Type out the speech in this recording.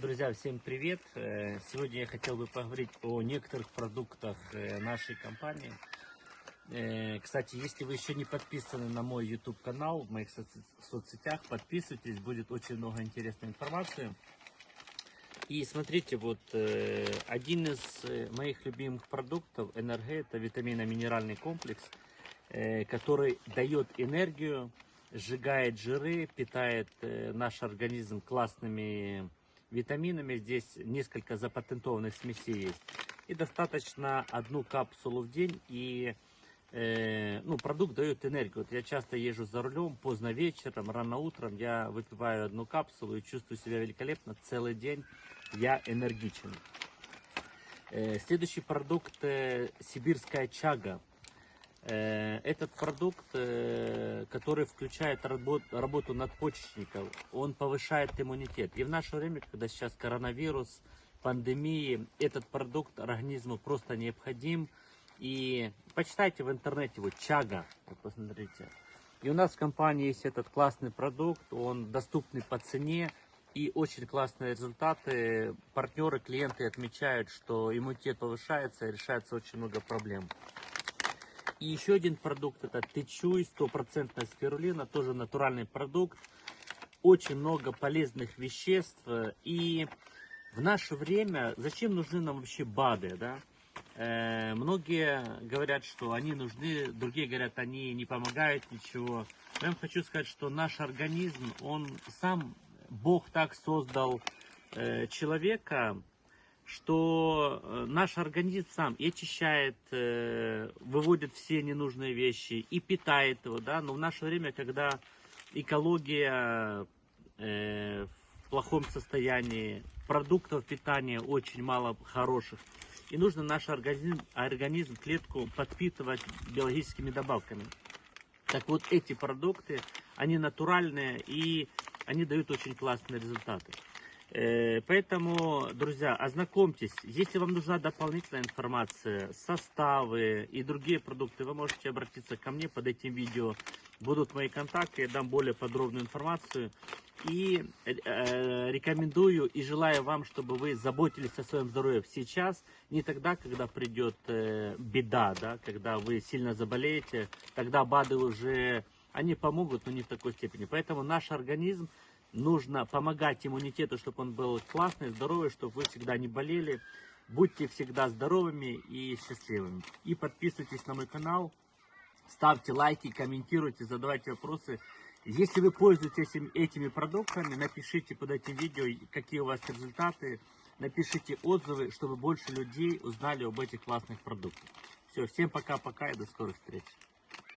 Друзья, всем привет! Э, Сегодня я хотел бы поговорить о некоторых продуктах э, нашей компании. Э, Кстати, если вы еще не подписаны на мой YouTube канал в моих соцсетях, подписывайтесь, будет очень много интересной информации. И смотрите, вот один из моих любимых продуктов НРГ это витаминно-минеральный комплекс, который дает энергию, сжигает жиры, питает наш организм классными витаминами. Здесь несколько запатентованных смесей есть. И достаточно одну капсулу в день и э, ну, продукт дает энергию. Вот я часто езжу за рулем, поздно вечером, рано утром, я выпиваю одну капсулу и чувствую себя великолепно. Целый день я энергичен. Э, следующий продукт э, сибирская чага. Э, Этот продукт, э, который включает работ- работу надпочечников, он повышает иммунитет. И в наше время, когда сейчас коронавирус, пандемии, этот продукт организму просто необходим. И почитайте в интернете, вот чага, вот посмотрите. И у нас в компании есть этот классный продукт, он доступный по цене и очень классные результаты. Партнеры, клиенты отмечают, что иммунитет повышается и решается очень много проблем. И еще один продукт это тычуй, стопроцентная спирулина, тоже натуральный продукт. Очень много полезных веществ. И в наше время зачем нужны нам вообще БАДы, да? Э, многие говорят, что они нужны, другие говорят, они не помогают ничего. Я вам хочу сказать, что наш организм, он сам, Бог так создал э, человека, что э, наш организм сам и очищает, э, выводит все ненужные вещи и питает его, да, но в наше время, когда экология э, в плохом состоянии, продуктов питания очень мало хороших, и нужно наш организм, организм, клетку подпитывать биологическими добавками. Так вот, эти продукты, они натуральные и они дают очень классные результаты. Э, Поэтому, друзья, ознакомьтесь. Если вам нужна дополнительная информация, составы и другие продукты, вы можете обратиться ко мне под этим видео. Будут мои контакты, я дам более подробную информацию. И э, э, рекомендую и желаю вам, чтобы вы заботились о своем здоровье сейчас, не тогда, когда придет э, беда, да, когда вы сильно заболеете, тогда БАДы уже, они помогут, но не в такой степени. Поэтому наш организм нужно помогать иммунитету, чтобы он был классный, здоровый, чтобы вы всегда не болели. Будьте всегда здоровыми и счастливыми. И подписывайтесь на мой канал, ставьте лайки, комментируйте, задавайте вопросы. Если вы пользуетесь этим- этими продуктами, напишите под этим видео, какие у вас результаты. Напишите отзывы, чтобы больше людей узнали об этих классных продуктах. Все, всем пока-пока и до скорых встреч.